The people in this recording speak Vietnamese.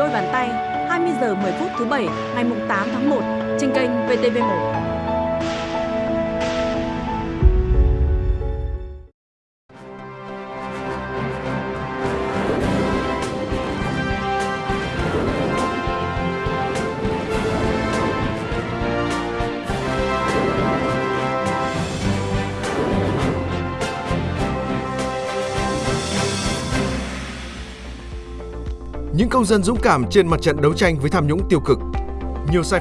đôi bàn tay 20 giờ 10 phút thứ bảy, ngày 8 tháng 1 trên kênh VTV1. Những công dân dũng cảm trên mặt trận đấu tranh với tham nhũng tiêu cực. Nhiều sai